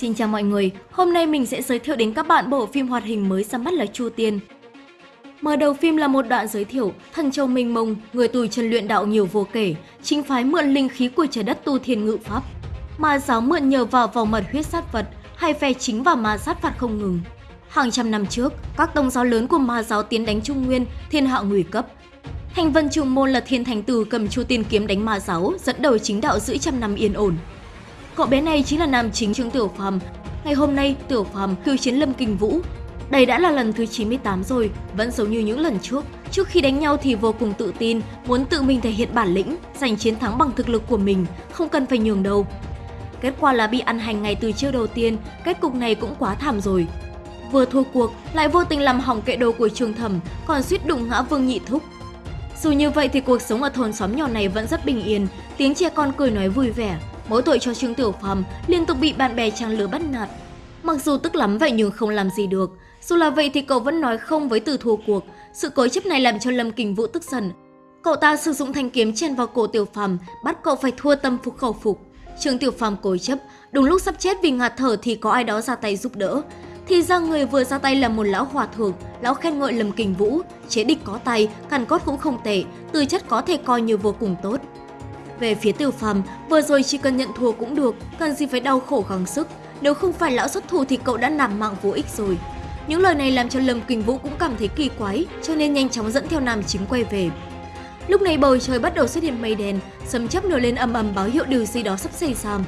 Xin chào mọi người, hôm nay mình sẽ giới thiệu đến các bạn bộ phim hoạt hình mới ra mắt là Chu Tiên. Mở đầu phim là một đoạn giới thiệu, thần châu minh mông, người tùy chân luyện đạo nhiều vô kể, chính phái mượn linh khí của trái đất tu thiên ngự pháp. Ma giáo mượn nhờ vào vòng mật huyết sát vật, hay phe chính và ma sát phạt không ngừng. Hàng trăm năm trước, các tông giáo lớn của ma giáo tiến đánh Trung Nguyên, thiên hạ nguy cấp. Thành vân trùng môn là thiên thành tử cầm chu tiên kiếm đánh ma giáo, dẫn đầu chính đạo giữ trăm năm yên ổn. Cậu bé này chính là nam chính Trương Tiểu Phàm. Ngày hôm nay, Tiểu Phàm khiêu chiến Lâm Kinh Vũ. Đây đã là lần thứ 98 rồi, vẫn giống như những lần trước. Trước khi đánh nhau thì vô cùng tự tin, muốn tự mình thể hiện bản lĩnh, giành chiến thắng bằng thực lực của mình, không cần phải nhường đâu. Kết quả là bị ăn hành ngay từ chiêu đầu tiên, kết cục này cũng quá thảm rồi. Vừa thua cuộc, lại vô tình làm hỏng kệ đồ của Trương Thẩm, còn suýt đụng ngã Vương Nhị Thúc. Dù như vậy thì cuộc sống ở thôn xóm nhỏ này vẫn rất bình yên, tiếng trẻ con cười nói vui vẻ, mỗi tội cho Trương Tiểu Phàm liên tục bị bạn bè trang lứa bắt nạt. Mặc dù tức lắm vậy nhưng không làm gì được, dù là vậy thì cậu vẫn nói không với từ thua cuộc, sự cố chấp này làm cho Lâm Kình Vũ tức giận. Cậu ta sử dụng thanh kiếm chèn vào cổ Tiểu Phàm, bắt cậu phải thua tâm phục khẩu phục. Trương Tiểu Phàm cố chấp, đúng lúc sắp chết vì ngạt thở thì có ai đó ra tay giúp đỡ. Thì ra người vừa ra tay là một lão hòa thượng, lão khen ngợi Lâm Kình Vũ, chế địch có tay, càn cốt cũng không tệ, tư chất có thể coi như vô cùng tốt. Về phía Tiểu Phàm, vừa rồi chỉ cần nhận thua cũng được, cần gì phải đau khổ gắng sức, nếu không phải lão xuất thủ thì cậu đã nằm mạng vô ích rồi. Những lời này làm cho Lâm Kình Vũ cũng cảm thấy kỳ quái, cho nên nhanh chóng dẫn theo nam chính quay về. Lúc này bầu trời bắt đầu xuất hiện mây đen, sấm chớp nổi lên ầm ầm báo hiệu điều gì đó sắp xảy ra.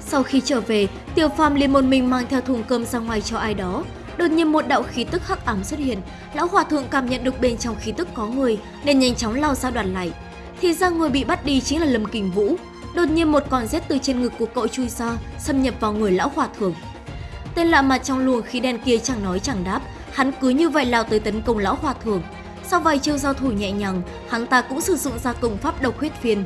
Sau khi trở về, Tiểu Phàm liền một mình mang theo thùng cơm ra ngoài cho ai đó. Đột nhiên một đạo khí tức hắc ám xuất hiện, lão hòa thượng cảm nhận được bên trong khí tức có người nên nhanh chóng lao ra đoàn lại. Thì ra người bị bắt đi chính là Lâm Kình Vũ. Đột nhiên một con rết từ trên ngực của cậu chui ra, xâm nhập vào người lão hòa thượng. Tên lạ mặt trong luồng khí đen kia chẳng nói chẳng đáp, hắn cứ như vậy lao tới tấn công lão hòa thượng. Sau vài chiêu giao thủ nhẹ nhàng, hắn ta cũng sử dụng ra công pháp độc huyết phiên.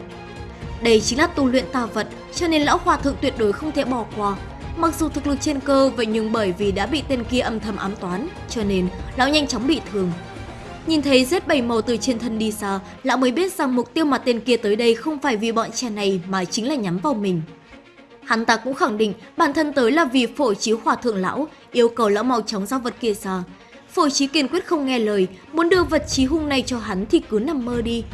Đây chính là tu luyện tà vật, cho nên lão hòa thượng tuyệt đối không thể bỏ qua. Mặc dù thực lực trên cơ, vậy nhưng bởi vì đã bị tên kia âm thầm ám toán, cho nên lão nhanh chóng bị thương. Nhìn thấy rết bảy màu từ trên thân đi xa, lão mới biết rằng mục tiêu mà tên kia tới đây không phải vì bọn trẻ này mà chính là nhắm vào mình. Hắn ta cũng khẳng định bản thân tới là vì phổ trí hòa thượng lão, yêu cầu lão mau chóng giao vật kia ra. Phổ trí kiên quyết không nghe lời, muốn đưa vật trí hung này cho hắn thì cứ nằm mơ đi.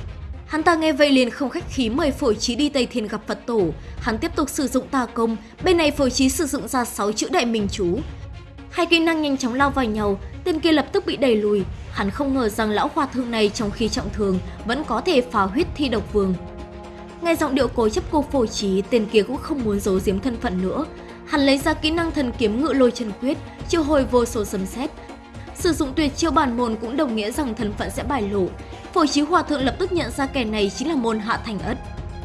Hắn ta nghe vậy liền không khách khí mời phổ trí đi Tây Thiên gặp Phật tổ. Hắn tiếp tục sử dụng tà công, bên này phổ trí sử dụng ra 6 chữ đại minh chú. Hai kỹ năng nhanh chóng lao vào nhau, tên kia lập tức bị đẩy lùi. Hắn không ngờ rằng lão hòa thượng này trong khi trọng thương vẫn có thể phá huyết thi độc vương. Nghe giọng điệu cố chấp cô phổ trí, tên kia cũng không muốn giấu giếm thân phận nữa. Hắn lấy ra kỹ năng thần kiếm ngự lôi chân quyết, chiêu hồi vô số sấm sét. Sử dụng tuyệt chiêu bản môn cũng đồng nghĩa rằng thân phận sẽ bài lộ. Phổ trí hòa thượng lập tức nhận ra kẻ này chính là môn hạ thành ất.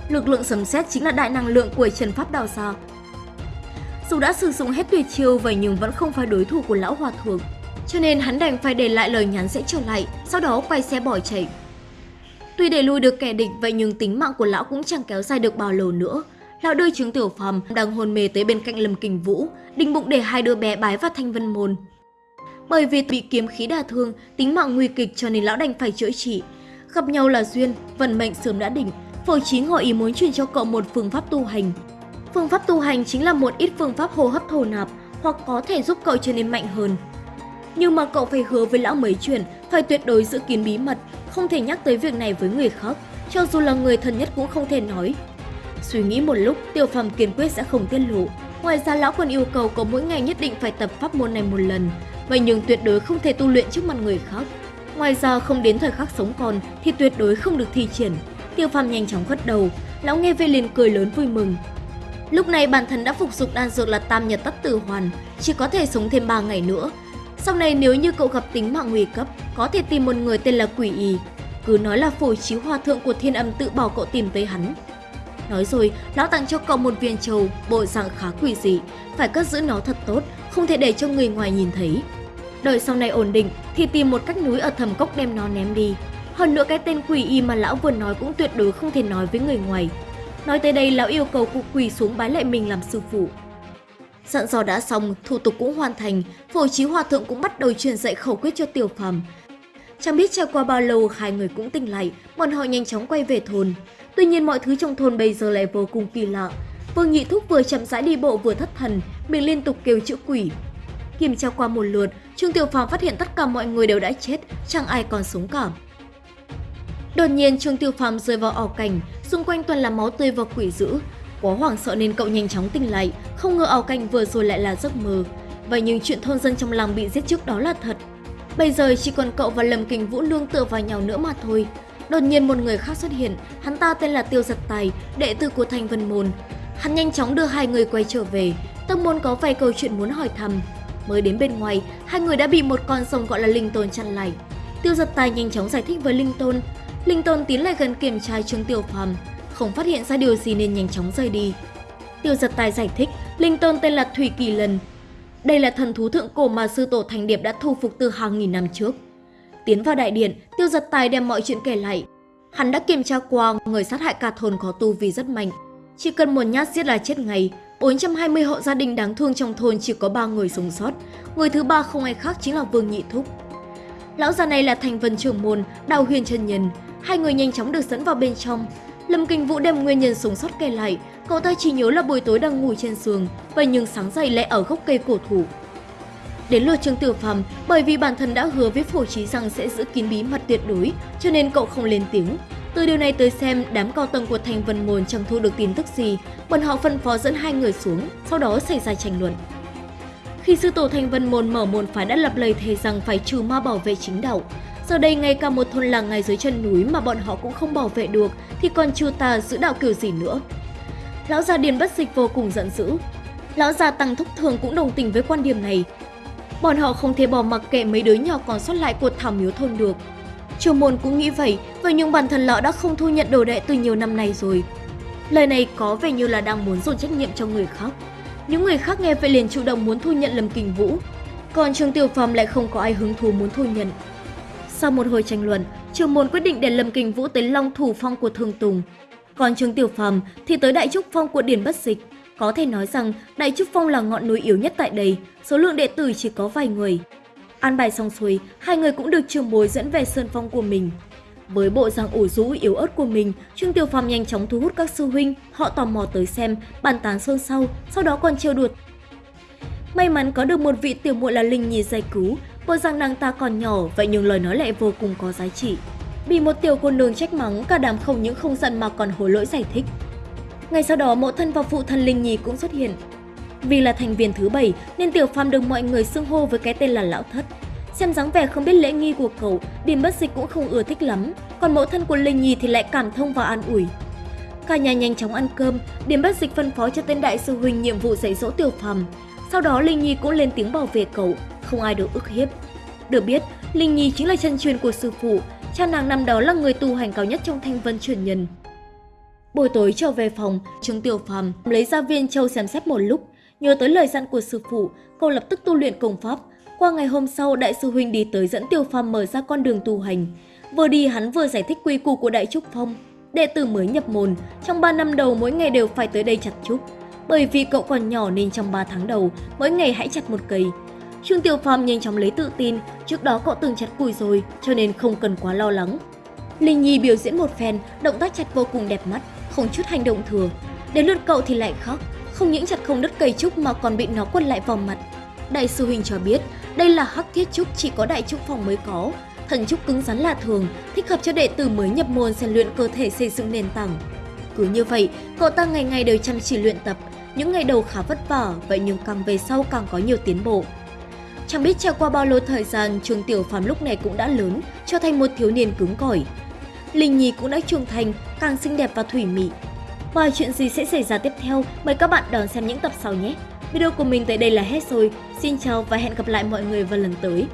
Lực lượng sấm sét chính là đại năng lượng của trần pháp đào sa Dù đã sử dụng hết tuyệt chiêu vậy nhưng vẫn không phải đối thủ của lão hòa thượng. Cho nên hắn đành phải để lại lời nhắn sẽ trở lại, sau đó quay xe bỏ chạy. Tuy đẩy lui được kẻ địch vậy nhưng tính mạng của lão cũng chẳng kéo dài được bao lâu nữa. Lão đưa chứng tiểu phàm đang hôn mê tới bên cạnh Lâm Kình Vũ, định bụng để hai đứa bé bái vào thanh vân môn. Bởi vì bị kiếm khí đả thương, tính mạng nguy kịch cho nên lão đành phải chữa trị. Gặp nhau là duyên, vận mệnh sớm đã định, phổ chính ngỏ ý muốn truyền cho cậu một phương pháp tu hành. Phương pháp tu hành chính là một ít phương pháp hô hấp thổ nạp hoặc có thể giúp cậu trở nên mạnh hơn. Nhưng mà cậu phải hứa với lão mấy chuyện, phải tuyệt đối giữ kín bí mật, không thể nhắc tới việc này với người khác, cho dù là người thân nhất cũng không thể nói. Suy nghĩ một lúc, Tiểu Phàm kiên quyết sẽ không tiết lộ. Ngoài ra lão còn yêu cầu cậu mỗi ngày nhất định phải tập pháp môn này một lần, vậy nhưng tuyệt đối không thể tu luyện trước mặt người khác. Ngoài ra không đến thời khắc sống còn thì tuyệt đối không được thi triển. Tiêu Phàm nhanh chóng gật đầu, lão nghe về liền cười lớn vui mừng. Lúc này bản thân đã phục dụng đan dược là Tam Nhật Tất Tử Hoàn, chỉ có thể sống thêm 3 ngày nữa. Sau này nếu như cậu gặp tính mạng nguy cấp, có thể tìm một người tên là Quỷ Y. Cứ nói là phổi chiếu hòa thượng của thiên âm tự bảo cậu tìm tới hắn. Nói rồi, lão tặng cho cậu một viên trầu, bộ dạng khá quỷ dị, phải cất giữ nó thật tốt, không thể để cho người ngoài nhìn thấy. Đợi sau này ổn định thì tìm một cách núi ở thầm cốc đem nó ném đi. Hơn nữa cái tên quỷ y mà lão vừa nói cũng tuyệt đối không thể nói với người ngoài. Nói tới đây lão yêu cầu cụ quỳ xuống bái lại mình làm sư phụ. Dặn dò đã xong, thủ tục cũng hoàn thành, phổ trí hòa thượng cũng bắt đầu truyền dạy khẩu quyết cho tiểu phàm. Chẳng biết trải qua bao lâu hai người cũng tỉnh lại, bọn họ nhanh chóng quay về thôn. Tuy nhiên mọi thứ trong thôn bây giờ lại vô cùng kỳ lạ. Vương Nhị Thúc vừa chậm rãi đi bộ vừa thất thần, miệng liên tục kêu chữ quỷ. Kiểm tra qua một lượt, Trương Tiểu Phàm phát hiện tất cả mọi người đều đã chết, chẳng ai còn sống cả. Đột nhiên Trương Tiểu Phàm rơi vào ảo cảnh, xung quanh toàn là máu tươi và quỷ dữ. Quá hoảng sợ nên cậu nhanh chóng tỉnh lại, không ngờ ảo cảnh vừa rồi lại là giấc mơ. Vậy nhưng chuyện thôn dân trong làng bị giết trước đó là thật. Bây giờ chỉ còn cậu và Lâm Kình Vũ nương tựa vào nhau nữa mà thôi. Đột nhiên một người khác xuất hiện, hắn ta tên là Tiêu Giật Tài, đệ tử của Thành Vân Môn. Hắn nhanh chóng đưa hai người quay trở về, tâm Môn có vài câu chuyện muốn hỏi thăm. Mới đến bên ngoài, hai người đã bị một con sông gọi là Linh Tôn chặn lại. Tiêu Giật Tài nhanh chóng giải thích với Linh Tôn. Linh Tôn tiến lại gần kiểm tra Trương Tiểu Phàm, không phát hiện ra điều gì nên nhanh chóng rời đi. Tiêu Giật Tài giải thích, Linh Tôn tên là Thủy Kỳ Lần. Đây là thần thú thượng cổ mà sư tổ Thành Điệp đã thu phục từ hàng nghìn năm trước. Tiến vào đại điện, Tiêu Giật Tài đem mọi chuyện kể lại. Hắn đã kiểm tra qua người sát hại cả thôn có tu vì rất mạnh. Chỉ cần một nhát giết là chết ngay. 420 hộ gia đình đáng thương trong thôn chỉ có 3 người sống sót. Người thứ ba không ai khác chính là Vương Nhị Thúc. Lão già này là thành vân trưởng môn, đào huyền chân nhân. Hai người nhanh chóng được dẫn vào bên trong. Lâm Kinh Vũ đem nguyên nhân sống sót kể lại. Cậu ta chỉ nhớ là buổi tối đang ngủ trên giường, vậy nhưng sáng dậy lại ở gốc cây cổ thụ. Đến lượt Trương Tử Phàm, bởi vì bản thân đã hứa với Phổ Chí rằng sẽ giữ kín bí mật tuyệt đối, cho nên cậu không lên tiếng. Từ điều này tới xem, đám cao tầng của Thành Vân Môn chẳng thu được tin tức gì, bọn họ phân phó dẫn hai người xuống, sau đó xảy ra tranh luận. Khi sư tổ Thành Vân Môn mở môn phái đã lập lời thề rằng phải trừ ma bảo vệ chính đạo, giờ đây ngay cả một thôn làng ngay dưới chân núi mà bọn họ cũng không bảo vệ được thì còn chư ta giữ đạo kiểu gì nữa. Lão già Điền Bất Dịch vô cùng giận dữ. Lão già Tăng Thúc Thường cũng đồng tình với quan điểm này, Bọn họ không thể bỏ mặc kệ mấy đứa nhỏ còn sót lại của thảo miếu thôn được. Chu môn cũng nghĩ vậy, vậy nhưng bản thân lão đã không thu nhận đồ đệ từ nhiều năm nay rồi. Lời này có vẻ như là đang muốn dồn trách nhiệm cho người khác. Những người khác nghe vậy liền chủ động muốn thu nhận Lâm Kình Vũ, còn Trương Tiểu Phàm lại không có ai hứng thú muốn thu nhận. Sau một hồi tranh luận, trường môn quyết định để Lâm Kình Vũ tới Long Thủ Phong của Thương Tùng, còn Trương Tiểu Phàm thì tới Đại Trúc Phong của Điền Bất Dịch. Có thể nói rằng Đại Trúc Phong là ngọn núi yếu nhất tại đây, số lượng đệ tử chỉ có vài người. An bài xong xuôi, hai người cũng được trường bối dẫn về sơn phong của mình. Với bộ dạng ủ rũ yếu ớt của mình, Trương Tiểu Phàm nhanh chóng thu hút các sư huynh, họ tò mò tới xem, bàn tán xôn xao, sau đó còn trêu đùa. May mắn có được một vị tiểu muội là Linh Nhi giải cứu, bộ rằng nàng ta còn nhỏ, vậy nhưng lời nói lại vô cùng có giá trị. Bị một tiểu cô nương trách mắng, cả đám không những không giận mà còn hối lỗi giải thích. Ngày sau đó mẫu thân và phụ thân Linh Nhi cũng xuất hiện. Vì là thành viên thứ bảy nên Tiểu Phàm được mọi người xưng hô với cái tên là Lão Thất. Xem dáng vẻ không biết lễ nghi của cậu, điểm Bất Dịch cũng không ưa thích lắm, còn mẫu thân của Linh Nhi thì lại cảm thông và an ủi. Cả nhà nhanh chóng ăn cơm, điểm Bất Dịch phân phó cho tên đại sư huynh nhiệm vụ dạy dỗ Tiểu Phàm. Sau đó Linh Nhi cũng lên tiếng bảo vệ cậu, không ai được ức hiếp. Được biết, Linh Nhi chính là chân truyền của sư phụ, cha nàng năm đó là người tu hành cao nhất trong thanh vân truyền nhân. Buổi tối trở về phòng, Trương Tiểu Phàm lấy ra viên châu xem xét một lúc, nhớ tới lời dặn của sư phụ, cậu lập tức tu luyện công pháp. Qua ngày hôm sau, đại sư huynh đi tới dẫn Tiểu Phàm mở ra con đường tu hành. Vừa đi hắn vừa giải thích quy củ của Đại Trúc Phong. Đệ tử mới nhập môn, trong 3 năm đầu mỗi ngày đều phải tới đây chặt trúc. Bởi vì cậu còn nhỏ nên trong 3 tháng đầu, mỗi ngày hãy chặt một cây. Trương Tiểu Phàm nhanh chóng lấy tự tin, trước đó cậu từng chặt củi rồi, cho nên không cần quá lo lắng. Linh Nhi biểu diễn một phen, động tác chặt vô cùng đẹp mắt, không chút hành động thừa. Đến lượt cậu thì lại khóc, không những chặt không đứt cây trúc mà còn bị nó quật lại vào mặt. Đại sư huynh cho biết, đây là hắc thiết trúc chỉ có đại trúc phòng mới có. Thần trúc cứng rắn là thường, thích hợp cho đệ tử mới nhập môn rèn luyện cơ thể xây dựng nền tảng. Cứ như vậy, cậu ta ngày ngày đều chăm chỉ luyện tập, những ngày đầu khá vất vả, vậy nhưng càng về sau càng có nhiều tiến bộ. Chẳng biết trải qua bao lâu thời gian, Trương Tiểu Phàm lúc này cũng đã lớn, trở thành một thiếu niên cứng cỏi. Linh Nhi cũng đã trưởng thành, càng xinh đẹp và thủy mị. Và chuyện gì sẽ xảy ra tiếp theo, mời các bạn đón xem những tập sau nhé. Video của mình tới đây là hết rồi. Xin chào và hẹn gặp lại mọi người vào lần tới.